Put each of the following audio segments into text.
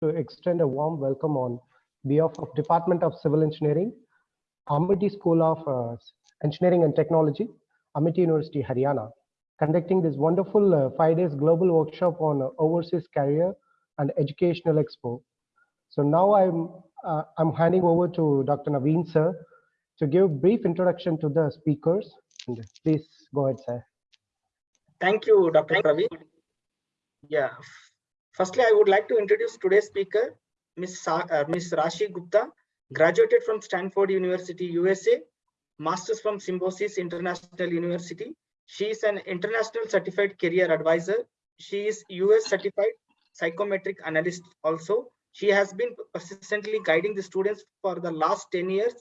to extend a warm welcome on behalf of Department of Civil Engineering, Amity School of uh, Engineering and Technology, Amity University, Haryana, conducting this wonderful uh, five days global workshop on uh, overseas career and educational expo. So now I'm, uh, I'm handing over to Dr. Naveen sir to give a brief introduction to the speakers. And please go ahead, sir. Thank you, Dr. Pravi. Yeah. Firstly, I would like to introduce today's speaker, Ms. Sa uh, Ms. Rashi Gupta, graduated from Stanford University, USA, Masters from Symbiosis International University. She is an international certified career advisor. She is US certified psychometric analyst also. She has been persistently guiding the students for the last 10 years,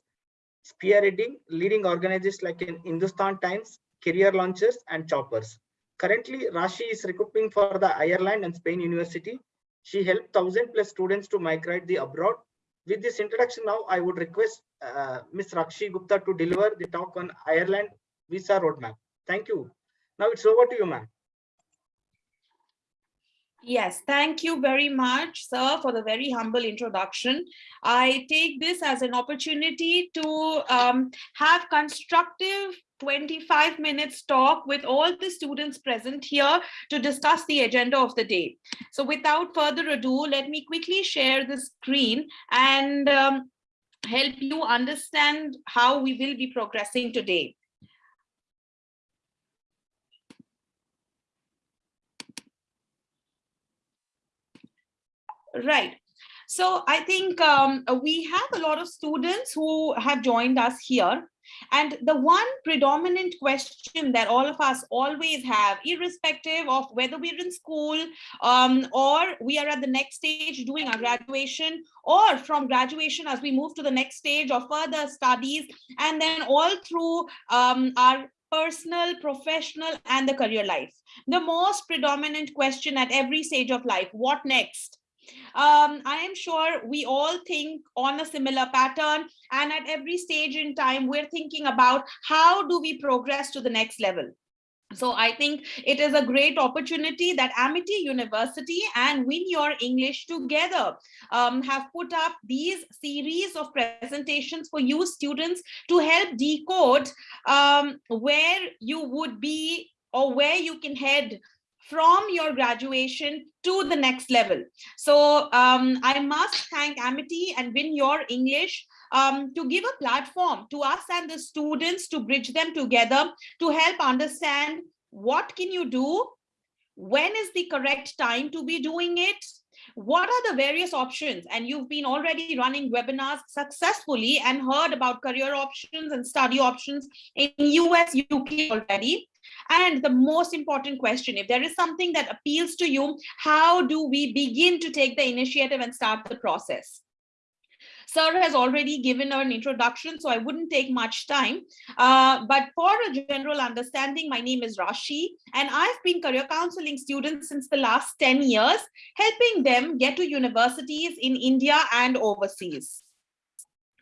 spearheading leading organizations like in Hindustan Times, Career Launchers, and Chopras. Currently, Rashi is recruiting for the Ireland and Spain University. She helped 1000 plus students to migrate the abroad. With this introduction now, I would request uh, Ms. Rashi Gupta to deliver the talk on Ireland visa roadmap. Thank you. Now it's over to you, ma'am. Yes, thank you very much, sir, for the very humble introduction. I take this as an opportunity to um, have constructive 25 minutes talk with all the students present here to discuss the agenda of the day. So without further ado, let me quickly share the screen and um, help you understand how we will be progressing today. Right. So I think um, we have a lot of students who have joined us here. And the one predominant question that all of us always have, irrespective of whether we're in school um, or we are at the next stage doing our graduation or from graduation as we move to the next stage of further studies and then all through um, our personal, professional, and the career life. The most predominant question at every stage of life, what next? Um, I am sure we all think on a similar pattern and at every stage in time, we're thinking about how do we progress to the next level. So I think it is a great opportunity that Amity University and Win Your English together um, have put up these series of presentations for you students to help decode um, where you would be or where you can head from your graduation to the next level. So um, I must thank Amity and Win Your English um, to give a platform to us and the students to bridge them together to help understand what can you do, when is the correct time to be doing it, what are the various options and you've been already running webinars successfully and heard about career options and study options in us uk already and the most important question, if there is something that appeals to you, how do we begin to take the initiative and start the process? Sir has already given an introduction, so I wouldn't take much time. Uh, but for a general understanding, my name is Rashi, and I've been career counseling students since the last 10 years, helping them get to universities in India and overseas.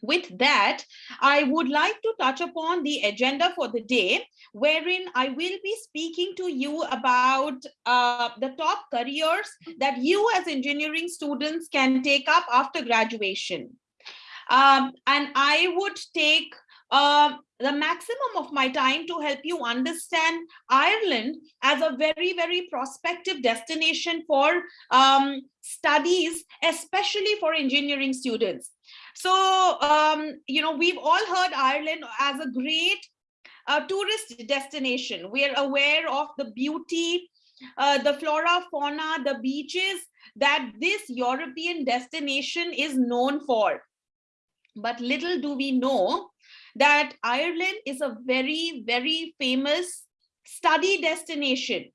With that, I would like to touch upon the agenda for the day, wherein I will be speaking to you about uh, the top careers that you as engineering students can take up after graduation. Um, and I would take uh, the maximum of my time to help you understand Ireland as a very, very prospective destination for um, studies, especially for engineering students. So, um, you know, we've all heard Ireland as a great uh, tourist destination. We're aware of the beauty, uh, the flora, fauna, the beaches that this European destination is known for. But little do we know that Ireland is a very, very famous study destination.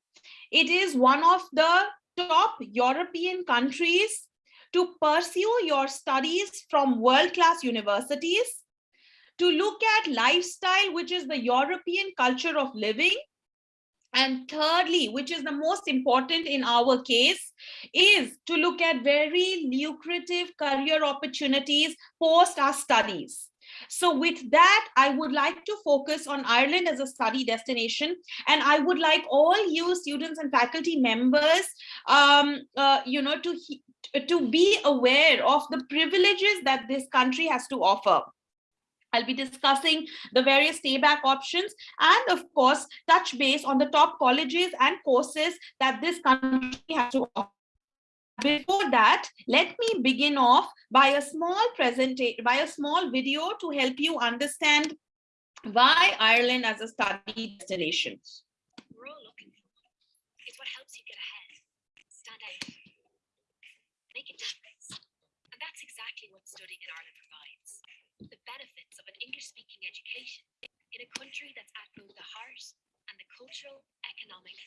It is one of the top European countries to pursue your studies from world-class universities, to look at lifestyle, which is the European culture of living, and thirdly, which is the most important in our case, is to look at very lucrative career opportunities post our studies. So with that, I would like to focus on Ireland as a study destination. And I would like all you students and faculty members, um, uh, you know, to to be aware of the privileges that this country has to offer. I'll be discussing the various stayback options and of course touch base on the top colleges and courses that this country has to offer. Before that, let me begin off by a small presentation, by a small video to help you understand why Ireland as a study destination. we're all looking for. It's what helps you get ahead, stand out, make a difference. And that's exactly what studying in Ireland provides. The benefits of an English-speaking education in a country that's at both the heart and the cultural, economic,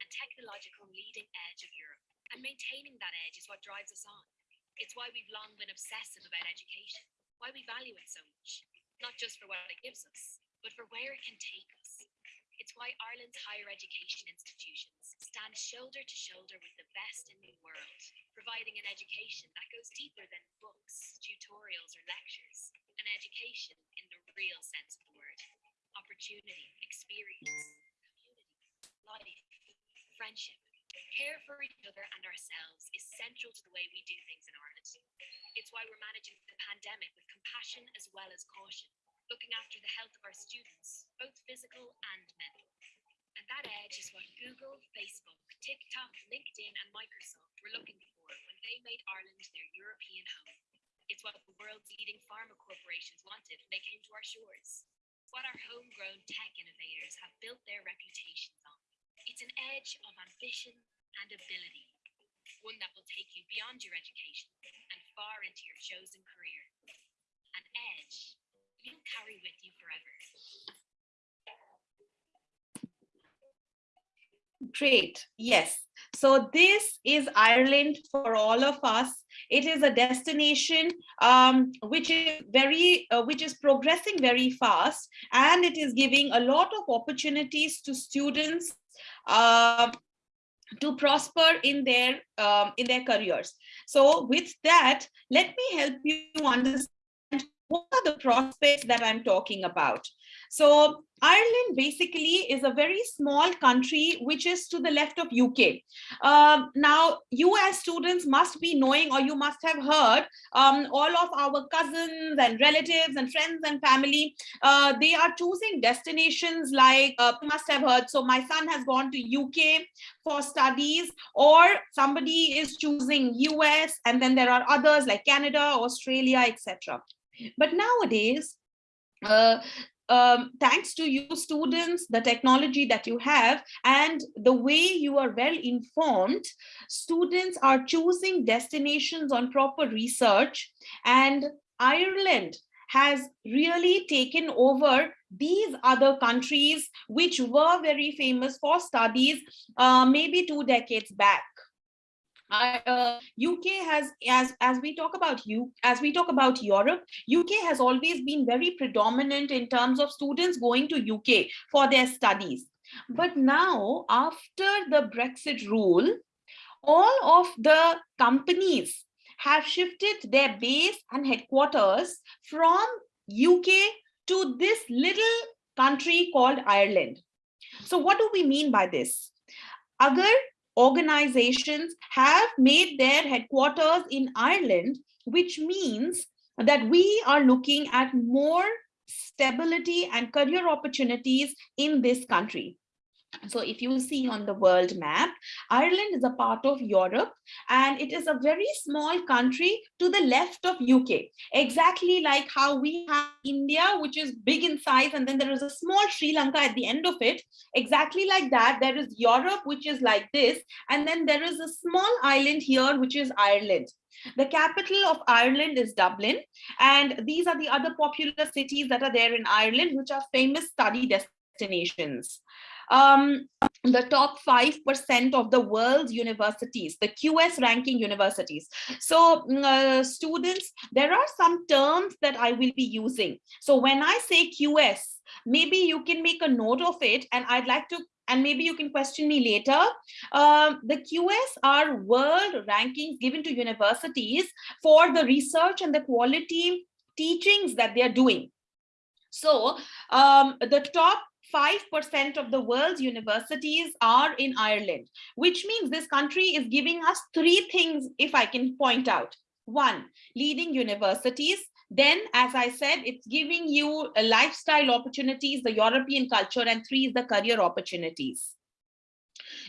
and technological leading edge of Europe. And maintaining that edge is what drives us on. It's why we've long been obsessive about education, why we value it so much, not just for what it gives us, but for where it can take us. It's why Ireland's higher education institutions stand shoulder to shoulder with the best in the world, providing an education that goes deeper than books, tutorials, or lectures. An education in the real sense of the word. Opportunity, experience, community, life, friendship. Care for each other and ourselves is central to the way we do things in Ireland. It's why we're managing the pandemic with compassion as well as caution, looking after the health of our students, both physical and mental. And that edge is what Google, Facebook, TikTok, LinkedIn, and Microsoft were looking for when they made Ireland their European home. It's what the world's leading pharma corporations wanted when they came to our shores. What our homegrown tech innovators have built their reputations on. It's an edge of ambition and ability, one that will take you beyond your education and far into your chosen career. You'll carry with you forever. Great. Yes. So this is Ireland for all of us. It is a destination um, which is very, uh, which is progressing very fast, and it is giving a lot of opportunities to students uh, to prosper in their um, in their careers. So with that, let me help you understand what are the prospects that I'm talking about? So Ireland basically is a very small country which is to the left of UK. Um, now, you as students must be knowing or you must have heard um, all of our cousins and relatives and friends and family, uh, they are choosing destinations like, uh, you must have heard, so my son has gone to UK for studies or somebody is choosing US and then there are others like Canada, Australia, etc. But nowadays, uh, um, thanks to you students, the technology that you have, and the way you are well informed, students are choosing destinations on proper research. And Ireland has really taken over these other countries, which were very famous for studies uh, maybe two decades back. Uh, UK has, as as we talk about you, as we talk about Europe, UK has always been very predominant in terms of students going to UK for their studies. But now, after the Brexit rule, all of the companies have shifted their base and headquarters from UK to this little country called Ireland. So what do we mean by this? Agar organizations have made their headquarters in Ireland, which means that we are looking at more stability and career opportunities in this country. So if you see on the world map, Ireland is a part of Europe and it is a very small country to the left of UK, exactly like how we have India, which is big in size, and then there is a small Sri Lanka at the end of it. Exactly like that, there is Europe, which is like this, and then there is a small island here, which is Ireland. The capital of Ireland is Dublin, and these are the other popular cities that are there in Ireland, which are famous study destinations um, the top 5% of the world's universities, the QS ranking universities. So mm, uh, students, there are some terms that I will be using. So when I say QS, maybe you can make a note of it and I'd like to and maybe you can question me later. Um, the QS are world rankings given to universities for the research and the quality teachings that they are doing. So um, the top 5% of the world's universities are in Ireland, which means this country is giving us three things, if I can point out. One, leading universities. Then, as I said, it's giving you a lifestyle opportunities, the European culture, and three is the career opportunities.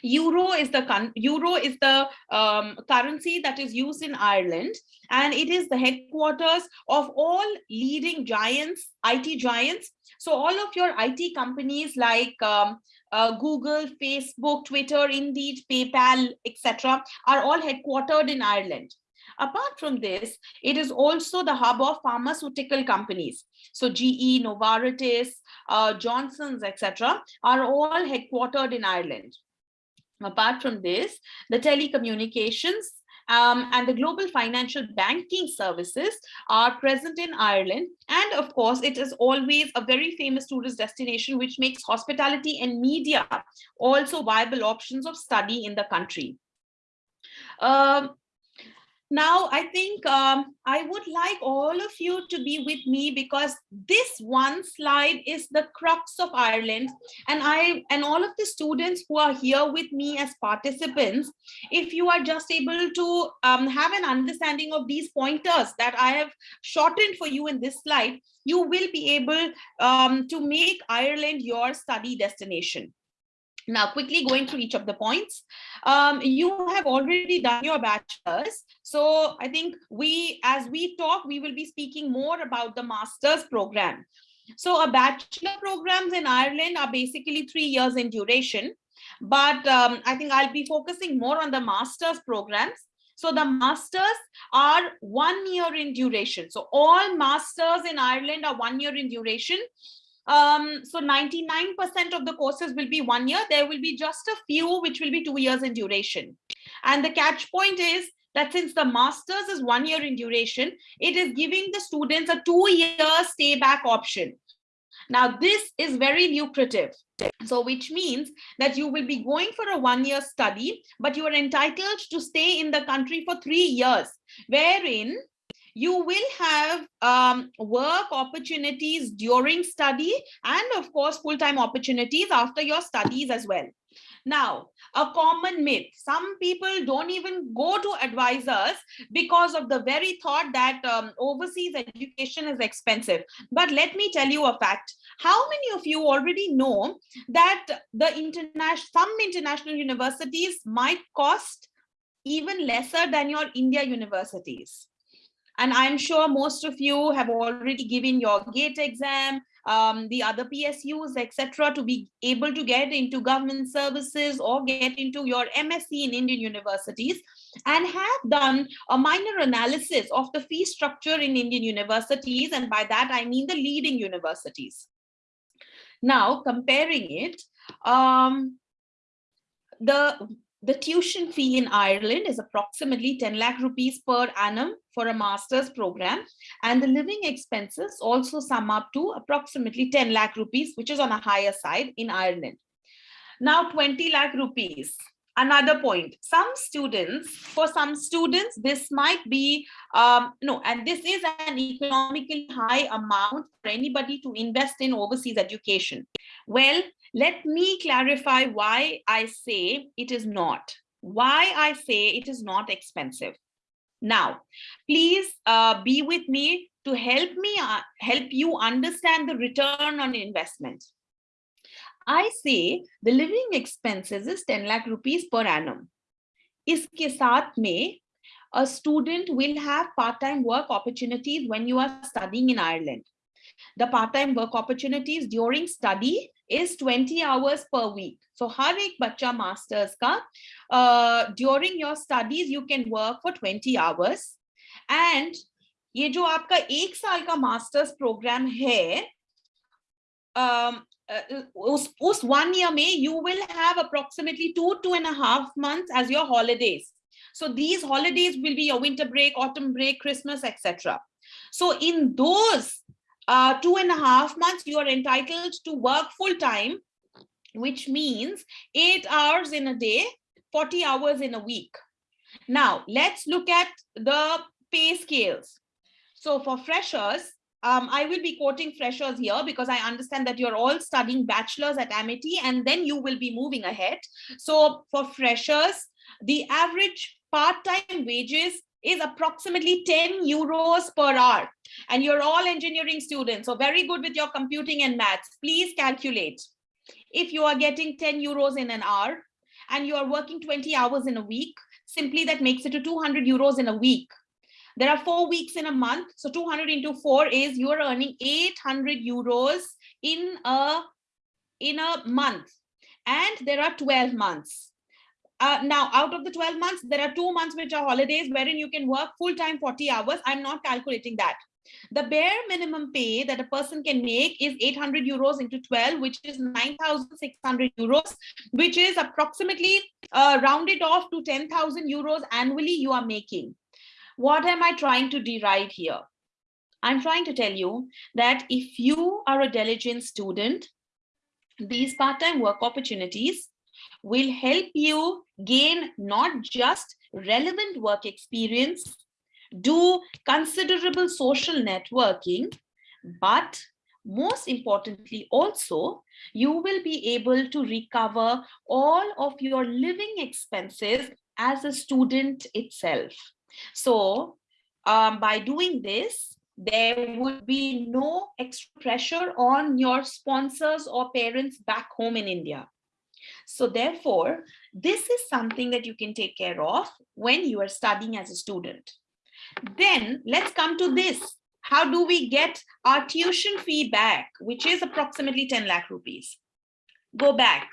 Euro is the euro is the um, currency that is used in Ireland, and it is the headquarters of all leading giants, IT giants. So all of your IT companies like um, uh, Google, Facebook, Twitter, Indeed, PayPal, etc., are all headquartered in Ireland. Apart from this, it is also the hub of pharmaceutical companies. So GE, Novartis, uh, Johnson's, etc., are all headquartered in Ireland. Apart from this, the telecommunications um, and the global financial banking services are present in Ireland. And of course, it is always a very famous tourist destination, which makes hospitality and media also viable options of study in the country. Um, now, I think um, I would like all of you to be with me because this one slide is the crux of Ireland. And I and all of the students who are here with me as participants, if you are just able to um, have an understanding of these pointers that I have shortened for you in this slide, you will be able um, to make Ireland your study destination. Now, quickly going through each of the points. Um, you have already done your bachelor's. So I think we, as we talk, we will be speaking more about the master's program. So a bachelor programs in Ireland are basically three years in duration. But um, I think I'll be focusing more on the master's programs. So the masters are one year in duration. So all masters in Ireland are one year in duration. Um, so 99% of the courses will be one year. There will be just a few which will be two years in duration. And the catch point is that since the master's is one year in duration, it is giving the students a two-year stay back option. Now, this is very lucrative. So which means that you will be going for a one-year study, but you are entitled to stay in the country for three years, wherein you will have um, work opportunities during study and of course full-time opportunities after your studies as well. Now, a common myth, some people don't even go to advisors because of the very thought that um, overseas education is expensive. But let me tell you a fact. How many of you already know that the international, some international universities might cost even lesser than your India universities? And I'm sure most of you have already given your GATE exam, um, the other PSUs, etc., to be able to get into government services or get into your MSc in Indian universities and have done a minor analysis of the fee structure in Indian universities. And by that, I mean the leading universities. Now, comparing it, um, the the tuition fee in Ireland is approximately 10 lakh rupees per annum for a master's program. And the living expenses also sum up to approximately 10 lakh rupees, which is on a higher side in Ireland. Now 20 lakh rupees. Another point, some students, for some students, this might be, um, no, and this is an economically high amount for anybody to invest in overseas education. Well, let me clarify why I say it is not. Why I say it is not expensive. Now, please uh, be with me to help me uh, help you understand the return on investment. I say the living expenses is 10 lakh rupees per annum. Iske saath mein, a student will have part-time work opportunities when you are studying in Ireland. The part-time work opportunities during study is 20 hours per week. So har ek bacha masters ka, uh, during your studies, you can work for 20 hours. And ये जो आपका एक साल का masters programme है um, uh, उस उस one year में you will have approximately two two and a half months as your holidays so these holidays will be your winter break autumn break christmas etc so in those uh, two and a half months, you are entitled to work full time, which means eight hours in a day, 40 hours in a week. Now, let's look at the pay scales. So for freshers, um, I will be quoting freshers here because I understand that you're all studying bachelor's at Amity and then you will be moving ahead. So for freshers, the average part-time wages is approximately 10 euros per hour. And you're all engineering students, so very good with your computing and maths. Please calculate. If you are getting 10 euros in an hour and you are working 20 hours in a week, simply that makes it to 200 euros in a week. There are four weeks in a month. So 200 into four is you're earning 800 euros in a, in a month. And there are 12 months. Uh, now, out of the 12 months, there are two months which are holidays wherein you can work full time 40 hours. I'm not calculating that. The bare minimum pay that a person can make is 800 euros into 12, which is 9,600 euros, which is approximately uh, rounded off to 10,000 euros annually you are making. What am I trying to derive here? I'm trying to tell you that if you are a diligent student, these part-time work opportunities will help you gain not just relevant work experience, do considerable social networking, but most importantly also, you will be able to recover all of your living expenses as a student itself. So um, by doing this, there would be no extra pressure on your sponsors or parents back home in India. So therefore, this is something that you can take care of when you are studying as a student. Then let's come to this. How do we get our tuition fee back, which is approximately 10 lakh rupees? Go back.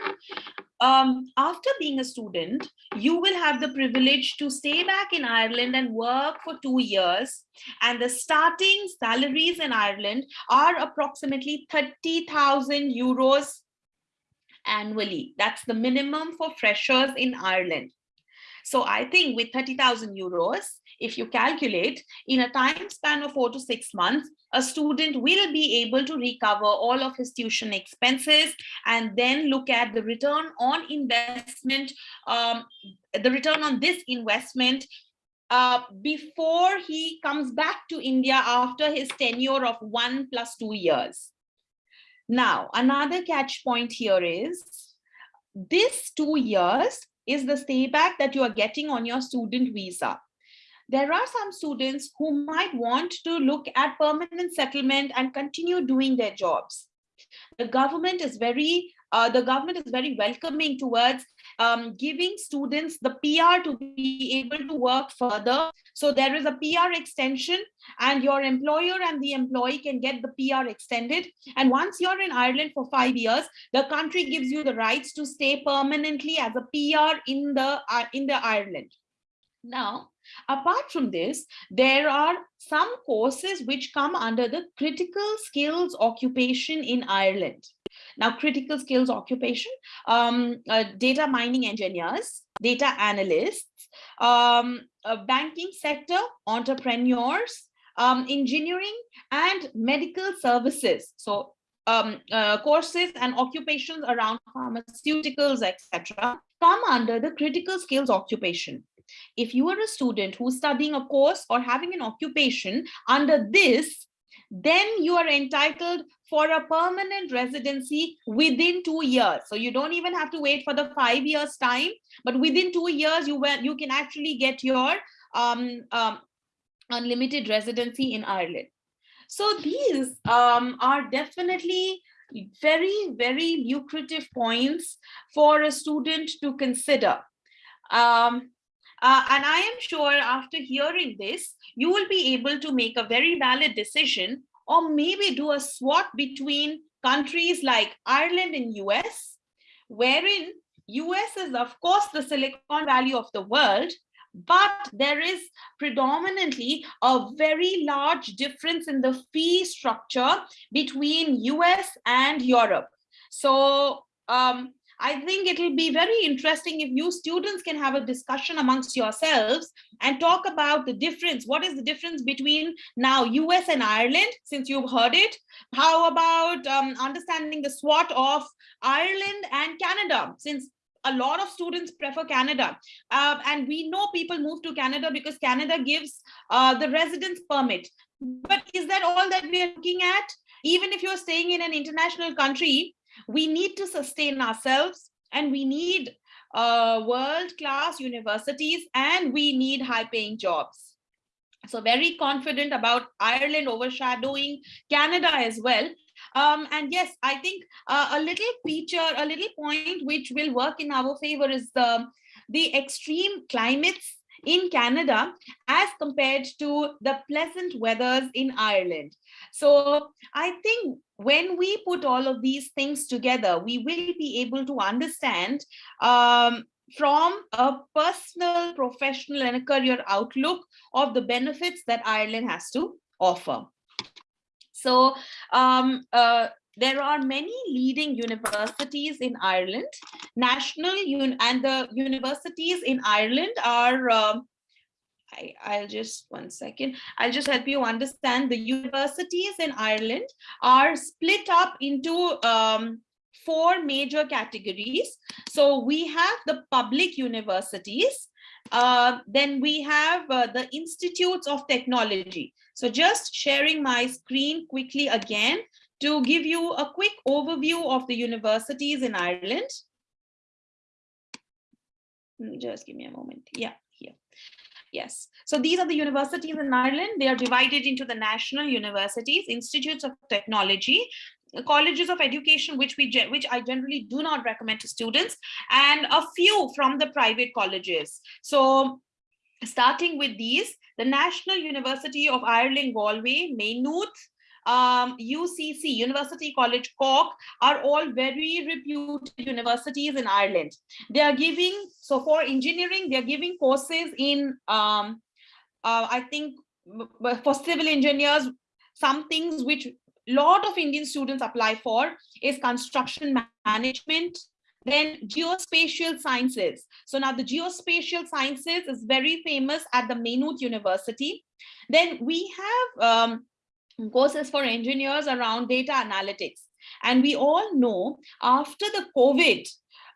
Um, after being a student, you will have the privilege to stay back in Ireland and work for two years. And the starting salaries in Ireland are approximately 30,000 euros annually. That's the minimum for freshers in Ireland. So I think with 30,000 euros, if you calculate in a time span of four to six months, a student will be able to recover all of his tuition expenses and then look at the return on investment, um, the return on this investment uh, before he comes back to India after his tenure of one plus two years. Now, another catch point here is this two years is the stay back that you are getting on your student visa there are some students who might want to look at permanent settlement and continue doing their jobs. The government is very uh, the government is very welcoming towards um, giving students the PR to be able to work further. So there is a PR extension and your employer and the employee can get the PR extended. And once you're in Ireland for five years, the country gives you the rights to stay permanently as a PR in the, uh, in the Ireland. Now, apart from this, there are some courses which come under the critical skills occupation in Ireland. Now, critical skills occupation, um, uh, data mining engineers, data analysts, um, uh, banking sector, entrepreneurs, um, engineering and medical services. So um, uh, courses and occupations around pharmaceuticals, etc., come under the critical skills occupation. If you are a student who's studying a course or having an occupation under this, then you are entitled for a permanent residency within two years. So you don't even have to wait for the five years time, but within two years, you, will, you can actually get your um, um, unlimited residency in Ireland. So these um, are definitely very, very lucrative points for a student to consider. Um, uh, and I am sure after hearing this, you will be able to make a very valid decision or maybe do a swap between countries like Ireland and US, wherein US is of course the Silicon Valley of the world, but there is predominantly a very large difference in the fee structure between US and Europe. So um, I think it'll be very interesting if you students can have a discussion amongst yourselves and talk about the difference. What is the difference between now US and Ireland, since you've heard it? How about um, understanding the SWOT of Ireland and Canada, since a lot of students prefer Canada. Uh, and we know people move to Canada because Canada gives uh, the residence permit. But is that all that we are looking at? Even if you're staying in an international country, we need to sustain ourselves and we need uh, world-class universities and we need high-paying jobs. So very confident about Ireland overshadowing Canada as well. Um, and yes, I think uh, a little feature, a little point which will work in our favor is the, the extreme climates in Canada as compared to the pleasant weathers in Ireland. So I think when we put all of these things together, we will be able to understand um, from a personal, professional and a career outlook of the benefits that Ireland has to offer. So um, uh, there are many leading universities in Ireland. National un and the universities in Ireland are, um, I, I'll just one second, I'll just help you understand the universities in Ireland are split up into um, four major categories. So we have the public universities, uh, then we have uh, the institutes of technology. So just sharing my screen quickly again to give you a quick overview of the universities in Ireland. Mm, Just give me a moment. Yeah. Yes. So these are the universities in Ireland. They are divided into the national universities, institutes of technology, colleges of education, which we which I generally do not recommend to students, and a few from the private colleges. So starting with these, the National University of Ireland, Galway, Maynooth, um, UCC, University College Cork, are all very reputed universities in Ireland. They are giving, so for engineering, they're giving courses in, um, uh, I think, for civil engineers, some things which lot of Indian students apply for is construction management, then geospatial sciences. So now the geospatial sciences is very famous at the Maynooth University. Then we have um, courses for engineers around data analytics. And we all know after the COVID,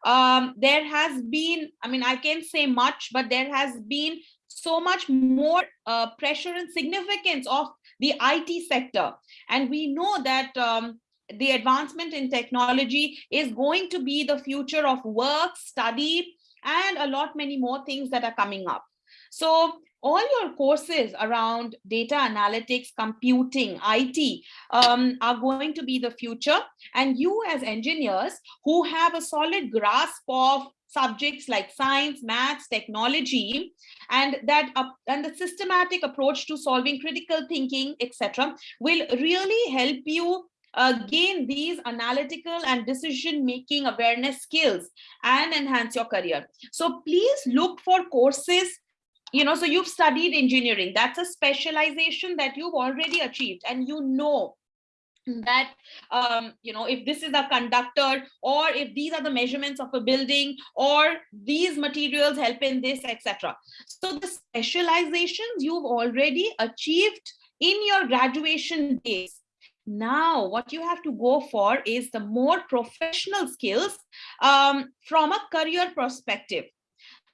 um, there has been, I mean, I can't say much, but there has been so much more uh, pressure and significance of the IT sector. And we know that um, the advancement in technology is going to be the future of work, study, and a lot many more things that are coming up. So all your courses around data analytics, computing, IT um, are going to be the future. And you as engineers who have a solid grasp of subjects like science, maths, technology, and that up and the systematic approach to solving critical thinking, etc., will really help you uh, gain these analytical and decision making awareness skills and enhance your career. So please look for courses you know so you've studied engineering. That's a specialization that you've already achieved. And you know that um, you know if this is a conductor or if these are the measurements of a building or these materials help in this etc so the specializations you've already achieved in your graduation days. Now what you have to go for is the more professional skills um, from a career perspective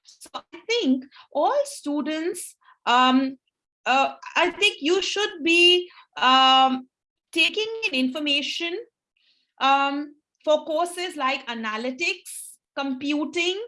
so I think all students, um, uh, I think you should be um, taking in information um, for courses like analytics, computing,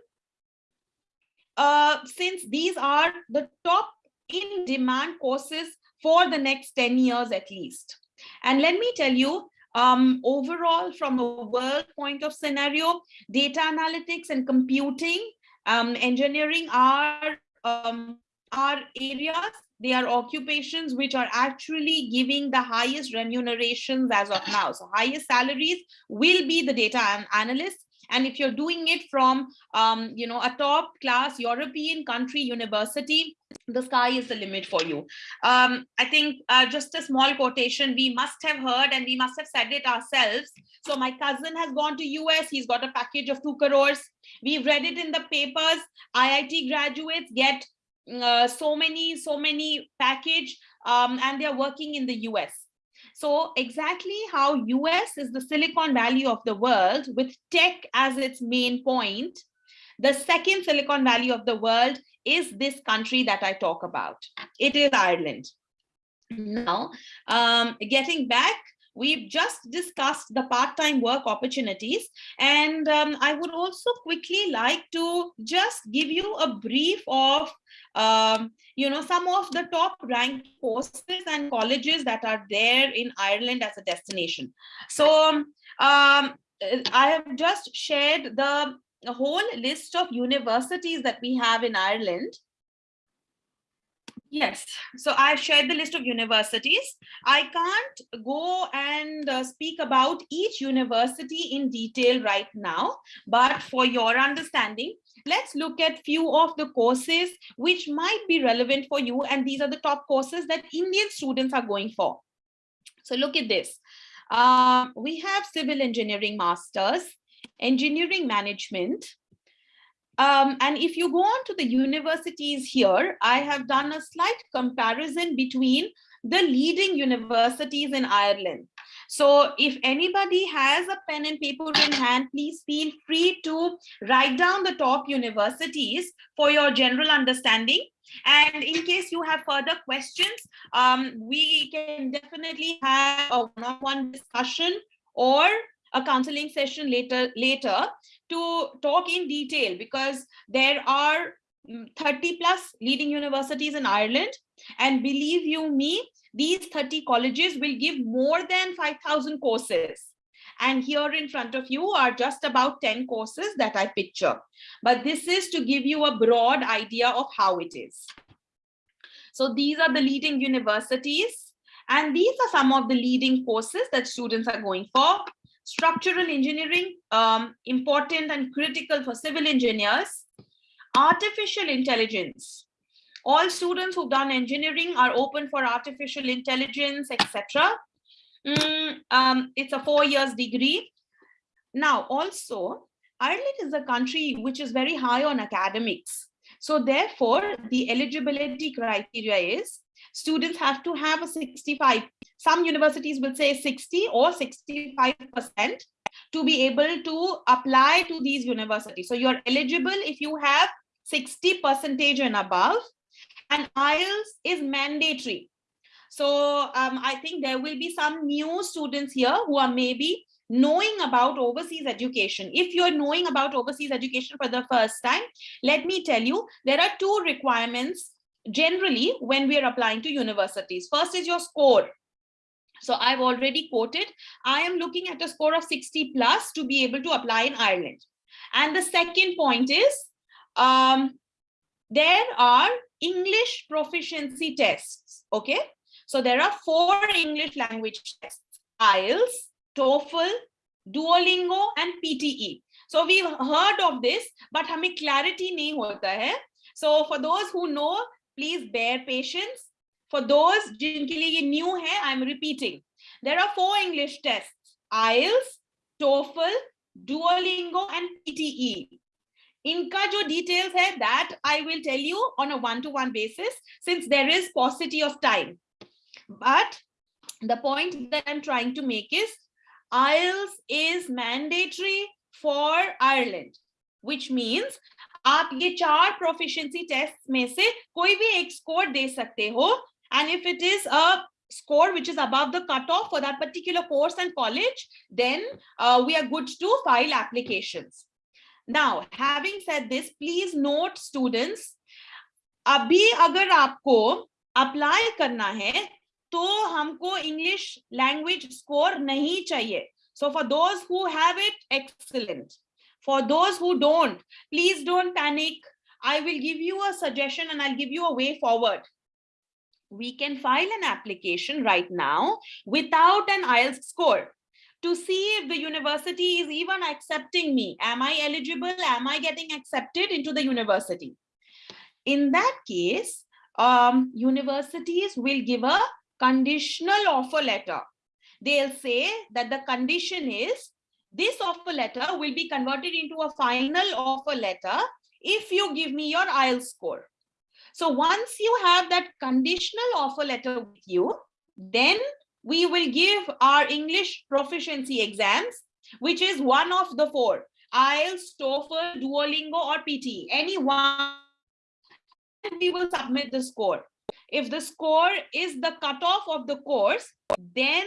uh, since these are the top in demand courses for the next 10 years at least. And let me tell you, um, overall, from a world point of scenario, data analytics and computing um, engineering are um, are areas they are occupations which are actually giving the highest remunerations as of now. So highest salaries will be the data an analyst and if you're doing it from um, you know a top class european country university the sky is the limit for you. Um, i think uh, just a small quotation we must have heard and we must have said it ourselves. So my cousin has gone to us he's got a package of 2 crores. We've read it in the papers iit graduates get uh, so many so many package um, and they're working in the us so exactly how us is the silicon valley of the world with tech as its main point the second silicon valley of the world is this country that i talk about. It is ireland. Now, um, getting back, we've just discussed the part-time work opportunities, and um, I would also quickly like to just give you a brief of, um, you know, some of the top ranked courses and colleges that are there in Ireland as a destination. So um, I have just shared the a whole list of universities that we have in Ireland. Yes, so I've shared the list of universities. I can't go and uh, speak about each university in detail right now, but for your understanding, let's look at few of the courses which might be relevant for you. And these are the top courses that Indian students are going for. So look at this. Um, we have civil engineering masters, engineering management. Um, and if you go on to the universities here, I have done a slight comparison between the leading universities in Ireland. So if anybody has a pen and paper in hand, please feel free to write down the top universities for your general understanding. And in case you have further questions, um, we can definitely have a one-on-one -on -one discussion or a counseling session later later to talk in detail because there are mm, 30 plus leading universities in Ireland. And believe you me, these 30 colleges will give more than 5,000 courses. And here in front of you are just about 10 courses that I picture. But this is to give you a broad idea of how it is. So these are the leading universities. And these are some of the leading courses that students are going for structural engineering, um, important and critical for civil engineers, artificial intelligence. All students who've done engineering are open for artificial intelligence, etc. Mm, um, it's a four years degree. Now, also, Ireland is a country which is very high on academics. So therefore, the eligibility criteria is students have to have a 65 some universities will say 60 or 65% to be able to apply to these universities. So you're eligible if you have 60 percentage and above and IELTS is mandatory. So um, I think there will be some new students here who are maybe knowing about overseas education. If you're knowing about overseas education for the first time, let me tell you, there are two requirements generally when we are applying to universities. First is your score. So I've already quoted, I am looking at a score of 60 plus to be able to apply in Ireland. And the second point is, um, there are English proficiency tests, okay? So there are four English language tests, IELTS, TOEFL, Duolingo, and PTE. So we've heard of this, but हमें clarity नहीं होता है. So for those who know, please bear patience. For those जिनके लिए ये new है, I'm repeating. There are four English tests: IELTS, TOEFL, Duolingo, and PTE. इनका जो details है that I will tell you on a one-to-one -one basis since there is paucity of time. But the point that I'm trying to make is IELTS is mandatory for Ireland, which means आप ये चार proficiency test में से कोई भी एक score दे सकते हो and if it is a score which is above the cut off for that particular course and college then we are good to file application now having please note students अभी अगर आपको apply करना है तो हमको English language score नहीं चाहिए. So for those who it excellent for those who don't please don't panic i will give you a suggestion and i'll give you a way forward we can file an application right now without an IELTS score to see if the university is even accepting me. Am I eligible? Am I getting accepted into the university? In that case, um, universities will give a conditional offer letter. They'll say that the condition is this offer letter will be converted into a final offer letter if you give me your IELTS score. So once you have that conditional offer letter with you, then we will give our English proficiency exams, which is one of the four, IELTS, TOEFL, Duolingo, or PT, any one, we will submit the score. if the score is the cutoff of the course, then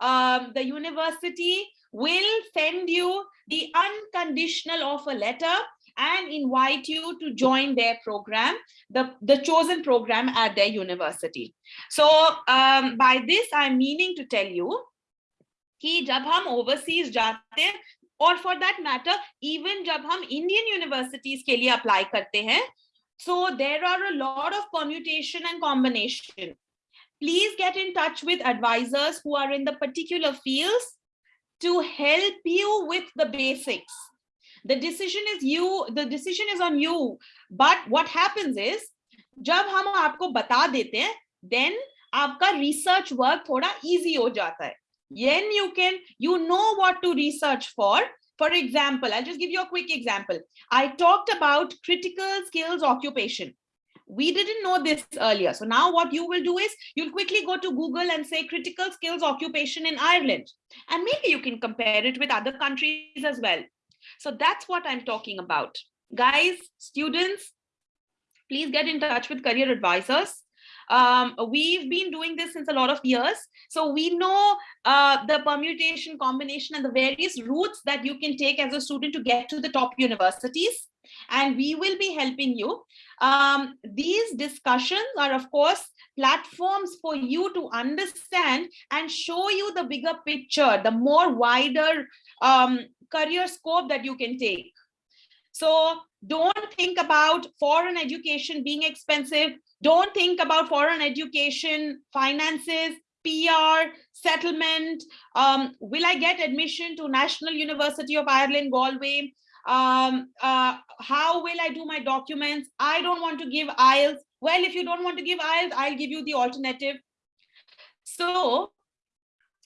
um, the university will send you the unconditional offer letter and invite you to join their program, the, the chosen program at their university. So um, by this, I'm meaning to tell you कि जब हम overseas जाते हैं और for that matter, even जब हम Indian universities के लिए apply करते हैं, so there are a lot of permutation and combination. Please get in touch with advisors who are in the particular fields to help you with the basics. The decision is you, the decision is on you. But what happens is, जब हम आपको बता देते हैं, then आपका research work थोड़ा easy हो जाता है. Then you can, you know what to research for. For example, I'll just give you a quick example. I talked about critical skills occupation. We didn't know this earlier. So now what you will do is you'll quickly go to Google and say critical skills occupation in Ireland. And maybe you can compare it with other countries as well. So that's what I'm talking about. Guys, students, please get in touch with career advisors. Um, we've been doing this since a lot of years. So we know uh, the permutation combination and the various routes that you can take as a student to get to the top universities. And we will be helping you. Um, these discussions are, of course, platforms for you to understand and show you the bigger picture, the more wider um, career scope that you can take. So don't think about foreign education being expensive. Don't think about foreign education, finances, PR, settlement. Um, will I get admission to National University of Ireland, Galway? Um, uh, how will I do my documents? I don't want to give IELTS. Well, if you don't want to give IELTS, I'll give you the alternative. So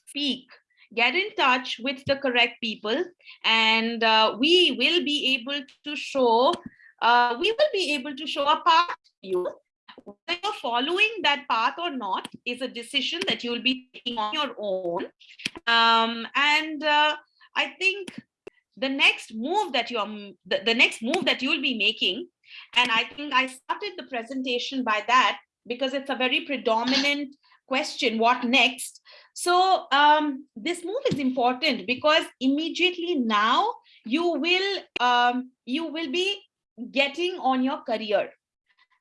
speak, get in touch with the correct people and uh, we will be able to show, uh, we will be able to show a path to you whether you're following that path or not is a decision that you will be taking on your own. Um, and uh, I think the next move that you're the, the next move that you'll be making, and I think I started the presentation by that because it's a very predominant question, what next? So um, this move is important because immediately now you will um, you will be getting on your career.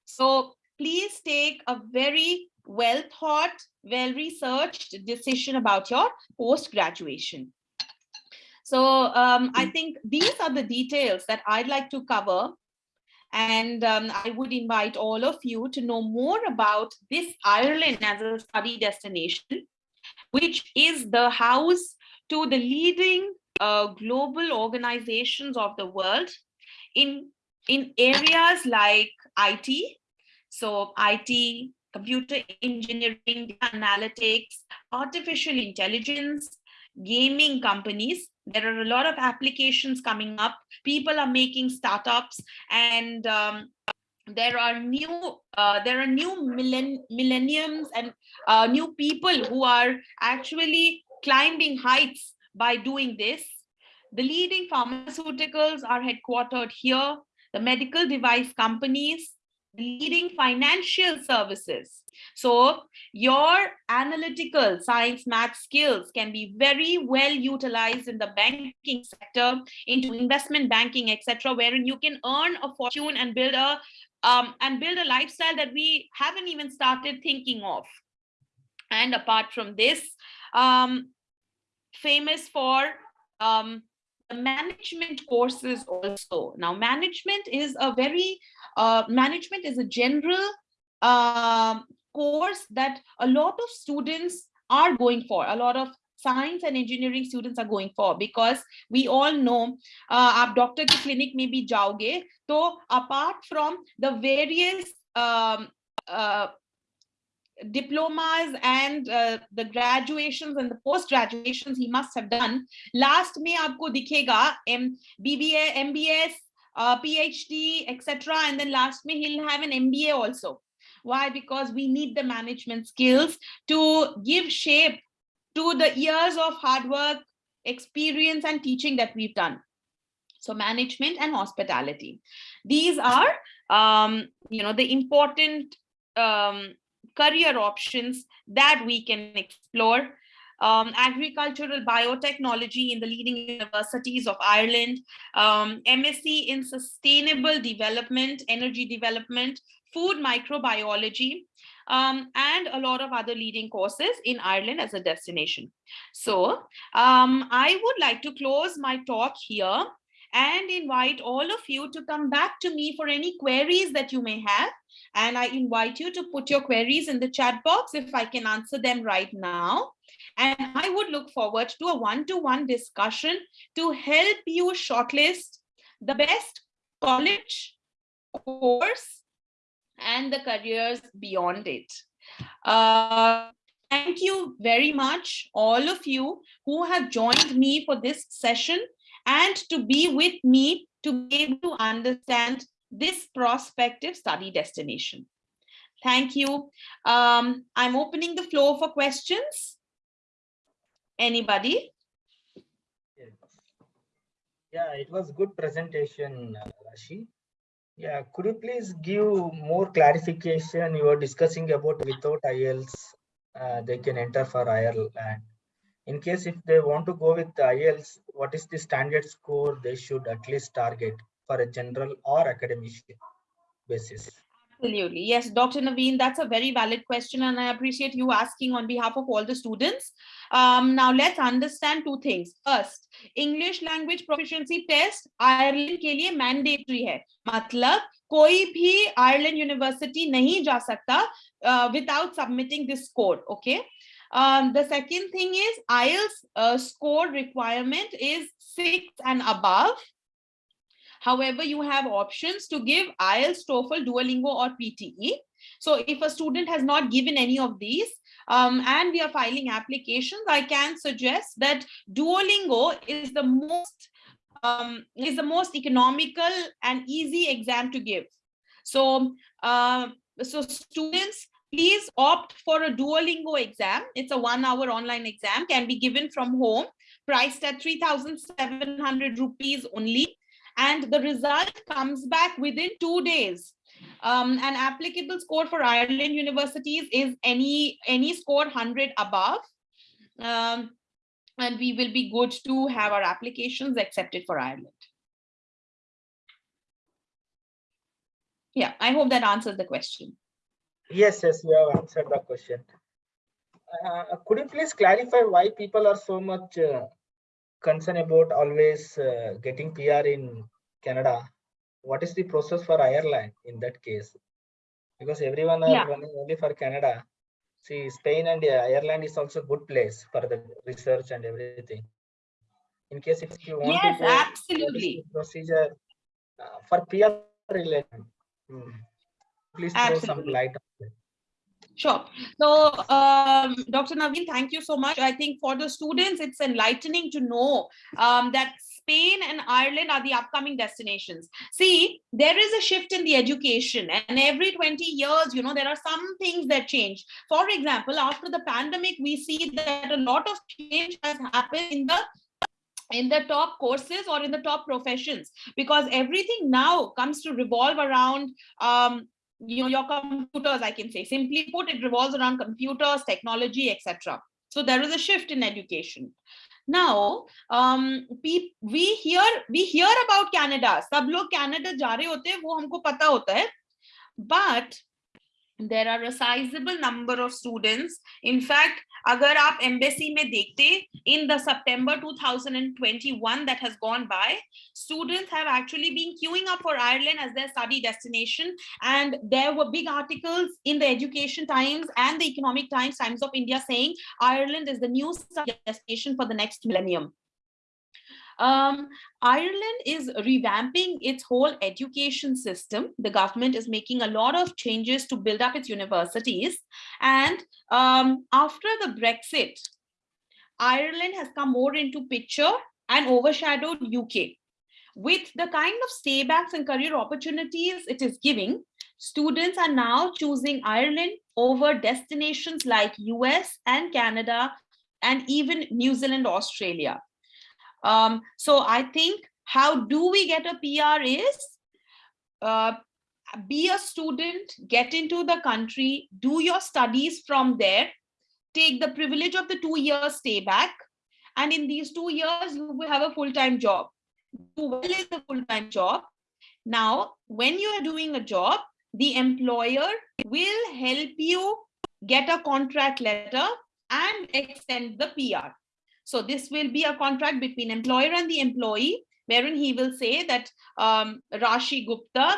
So please take a very well thought, well researched decision about your post graduation. So um, I think these are the details that I'd like to cover. And um, I would invite all of you to know more about this Ireland as a study destination, which is the house to the leading uh, global organizations of the world in, in areas like IT, so IT, computer engineering, analytics, artificial intelligence, gaming companies. There are a lot of applications coming up. People are making startups and um, there are new uh, there are new millenn millenniums and uh, new people who are actually climbing heights by doing this. The leading pharmaceuticals are headquartered here. The medical device companies, leading financial services. So your analytical science math skills can be very well utilized in the banking sector, into investment banking, etc., wherein you can earn a fortune and build a um, and build a lifestyle that we haven't even started thinking of. And apart from this, um, famous for um, management courses also. Now, management is a very, uh, management is a general um, course that a lot of students are going for, a lot of science and engineering students are going for because we all know uh, आप doctor की clinic में भी जाओगे तो apart from the various um, uh, diplomas and uh, the graduations and the post graduations he must have done. Last me, aapko dikhega m bba mbs uh, phd etc and then last me, he'll have an mba also. Why? Because we need the management skills to give shape to the years of hard work experience and teaching that we've done. So management and hospitality. These are um, you know the important um, career options that we can explore. Um, agricultural biotechnology in the leading universities of Ireland, um, MSc in sustainable development, energy development, food microbiology, um, and a lot of other leading courses in Ireland as a destination. So um, I would like to close my talk here and invite all of you to come back to me for any queries that you may have. And I invite you to put your queries in the chat box if I can answer them right now. And I would look forward to a one-to-one -one discussion to help you shortlist the best college course and the careers beyond it. Uh, thank you very much, all of you who have joined me for this session and to be with me to be able to understand this prospective study destination. Thank you. Um, I'm opening the floor for questions. Anybody? Yeah, it was good presentation, uh, Rashi. Yeah, could you please give more clarification? You were discussing about without IELTS, uh, they can enter for Ireland In case if they want to go with the IELTS, what is the standard score they should at least target for a general or academic basis? Absolutely. Yes, Dr. Naveen, that's a very valid question and I appreciate you asking on behalf of all the students. Um, now let's understand two things. First, English language proficiency test Ireland के लिए mandatory है. मतलब कोई भी Ireland University नहीं जा सकता uh, without submitting this score. Okay. Um, the second thing is IELTS uh, score requirement is six and above. However, you have options to give IELTS, TOEFL, Duolingo, or PTE. So if a student has not given any of these, um, and we are filing applications, I can suggest that Duolingo is the most um, is the most economical and easy exam to give. So, uh, so students, please opt for a Duolingo exam. It's a one hour online exam, can be given from home, priced at 3,700 rupees only and the result comes back within two days. Um, an applicable score for Ireland universities is any any score 100 above. Um, and we will be good to have our applications accepted for Ireland. Yeah, I hope that answers the question. Yes, yes, you have answered the question. Uh, could you please clarify why people are so much uh, concern about always uh, getting PR in Canada. What is the process for Ireland in that case? Because everyone are Yeah. running only for Canada. See, Spain and uh, Ireland is also good place for the research and everything. In case if you want Yes, to go, absolutely. procedure uh, for PR related. Hmm. Please throw some Absolutely. light on it. Sure. So, um, Dr. Naveen, thank you so much. I think for the students, it's enlightening to know um, that Spain and Ireland are the upcoming destinations. See, there is a shift in the education and every 20 years, you know, there are some things that change. For example, after the pandemic, we see that a lot of change has happened in the in the top courses or in the top professions because everything now comes to revolve around um, you know your computers i can say. Simply put it revolves around computers technology etc so there is a shift in education. Now um we hear we hear about canada. Sab log canada hote hain wo humko pata hota hai. But there are a sizable number of students. In fact agar aap embassy mein dekhte in the september 2021 that has gone by students have actually been queuing up for ireland as their study destination. And there were big articles in the education times and the economic times times of india saying ireland is the new destination for the next millennium um, Ireland is revamping its whole education system. The government is making a lot of changes to build up its universities. And um, after the Brexit, Ireland has come more into picture and overshadowed UK. With the kind of staybacks and career opportunities it is giving, students are now choosing Ireland over destinations like US and Canada and even New Zealand, Australia. Um, so I think how do we get a PR is uh, be a student, get into the country, do your studies from there, take the privilege of the two years stay back. And in these two years, you will have a full-time job. Do well in the full-time job. Now, when you are doing a job, the employer will help you get a contract letter and extend the PR. So this will be a contract between employer and the employee, wherein he will say that um, Rashi Gupta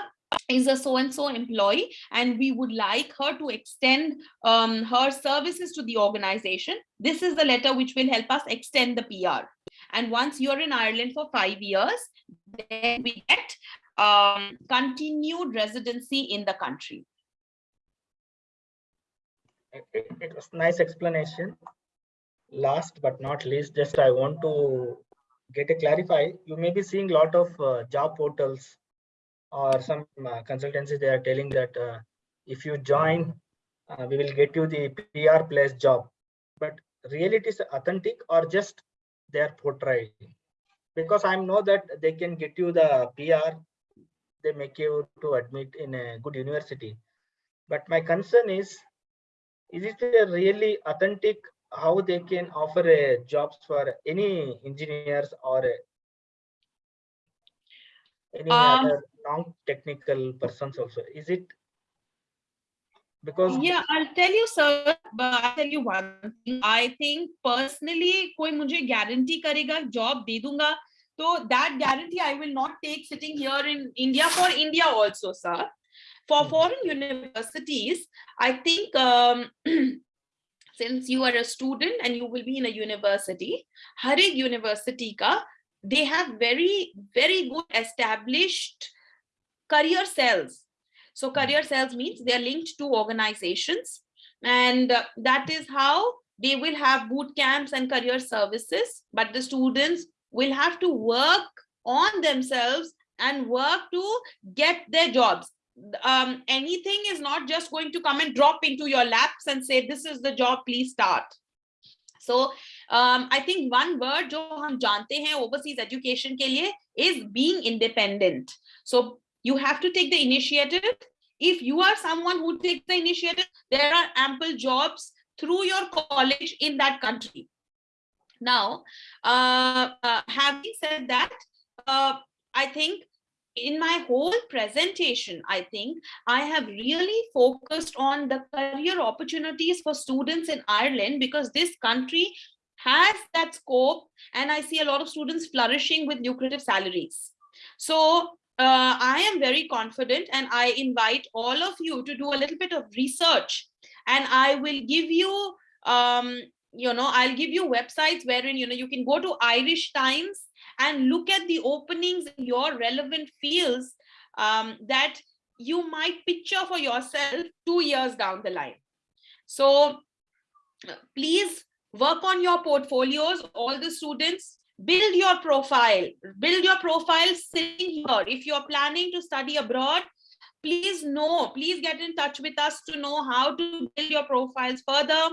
is a so-and-so employee and we would like her to extend um, her services to the organization. This is the letter which will help us extend the PR. And once you're in Ireland for five years, then we get um, continued residency in the country. It, it- was nice explanation. Last but not least, just I want to get a clarify. You may be seeing a lot of uh, job portals or some uh, consultancies. They are telling that uh, if you join, uh, we will get you the PR plus job. But really, it is authentic or just they are? Because I know that they can get you the PR. They make you to admit in a good university. But my concern is is it a really authentic how they can offer uh, jobs for any engineers or uh, any um, other non-technical persons also? Is it because yeah i'll tell you sir but i'll tell you one thing. I think personally koi mujhe guarantee karega job de dunga so that guarantee i will not take sitting here in india for india also sir. For hmm. foreign universities i think um, since you are a student and you will be in a university, har university ka, they have very, very good established career cells. So hmm. career cells means they are linked to organizations and uh, that is how they will have boot camps and career services, but the students will have to work on themselves and work to get their jobs Um, anything is not just going to come and drop into your laps and say, this is the job, please start. So um, I think one word जो हम जानते हैं overseas education के लिए is being independent. So you have to take the initiative. If you are someone who takes the initiative, there are ample jobs through your college in that country. Now, uh, uh, having said that, uh, I think in my whole presentation, I think I have really focused on the career opportunities for students in Ireland because this country has that scope and I see a lot of students flourishing with lucrative salaries. So uh, I am very confident and I invite all of you to do a little bit of research and I will give you, um, you know, I'll give you websites wherein, you know, you can go to Irish Times and look at the openings in your relevant fields um, that you might picture for yourself two years down the line. So uh, please work on your portfolios, all the students, build your profile, build your profile sitting here. If you're planning to study abroad, please know, please get in touch with us to know how to build your profiles further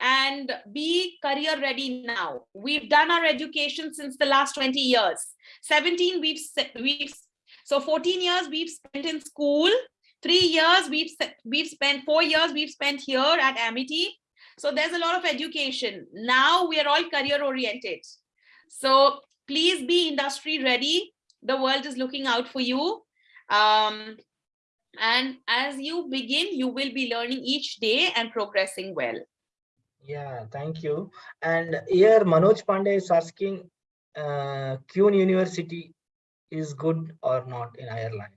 and be career ready now. We've done our education since the last 20 years. 17, we've, we've so 14 years we've spent in school, three years we've, we've spent, four years we've spent here at Amity. So there's a lot of education. Now we are all career oriented. So please be industry ready. The world is looking out for you. Um, and as you begin, you will be learning each day and progressing well. Yeah thank you and here manoj pandey is asking uh Queen university is good or not in ireland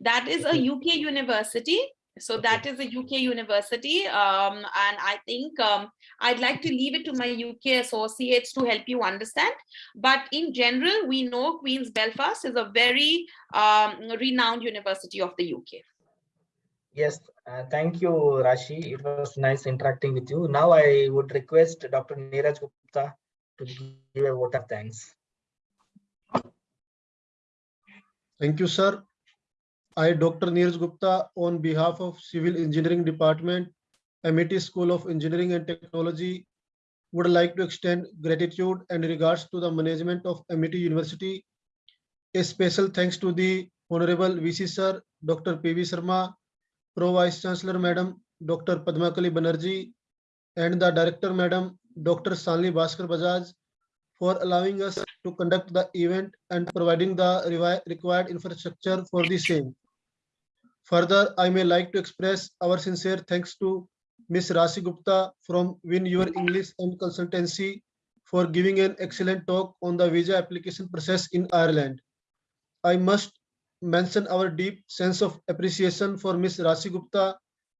That is a UK university. So that is a UK university. Um, and I think um, I'd like to leave it to my UK associates to help you understand. But in general, we know Queen's Belfast is a very um, renowned university of the UK. Yes, uh, thank you, Rashi. It was nice interacting with you. Now I would request Dr. Neeraj Gupta to give a vote of thanks. Thank you, sir. I, Dr. Neeraj Gupta, on behalf of Civil Engineering Department, Amity School of Engineering and Technology, would like to extend gratitude and regards to the management of Amity University. A special thanks to the Honorable VC Sir, Dr. PB Sharma, pro vice chancellor madam doctor Padmakali Banerjee and the director madam doctor Shalini Bhaskar Bajaj for allowing us to conduct the event and providing the required infrastructure for the same further I may like to express our sincere thanks to miss Rashi Gupta from win your English and consultancy for giving an excellent talk on the visa application process in Ireland I must mention our deep sense of appreciation for Ms. Rashi Gupta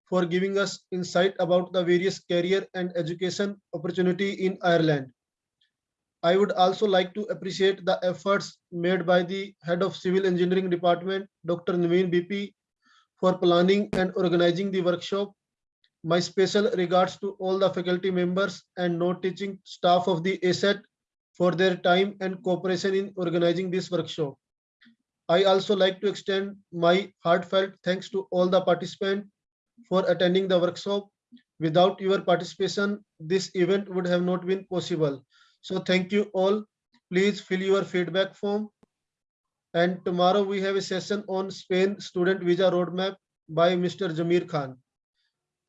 for giving us insight about the various career and education opportunity in Ireland. I would also like to appreciate the efforts made by the Head of Civil Engineering Department, Dr. Naveen BP, for planning and organizing the workshop. My special regards to all the faculty members and non-teaching staff of the ASET for their time and cooperation in organizing this workshop. I also like to extend my heartfelt thanks to all the participants for attending the workshop. Without your participation, this event would have not been possible. So thank you all. Please fill your feedback form. And tomorrow we have a session on Spain student visa roadmap by Mr. Jamir Khan.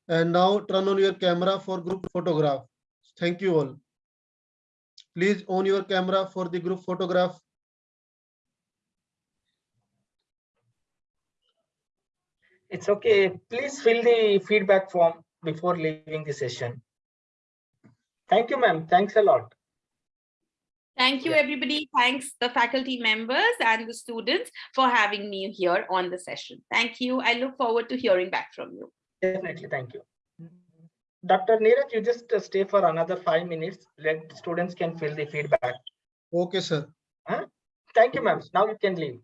And now turn on your camera for group photograph. Thank you all. Please on your camera for the group photograph. It's okay. Please fill the feedback form before leaving the session. Thank you, ma'am. Thanks a lot. Thank you, Yeah. everybody. Thanks the faculty members and the students for having me here on the session. Thank you. I look forward to hearing back from you. Definitely, thank you. Dr. Neeraj, you just uh, stay for another five minutes. Let students can fill the feedback. Okay, sir. Thank you, ma'am. Now you can leave.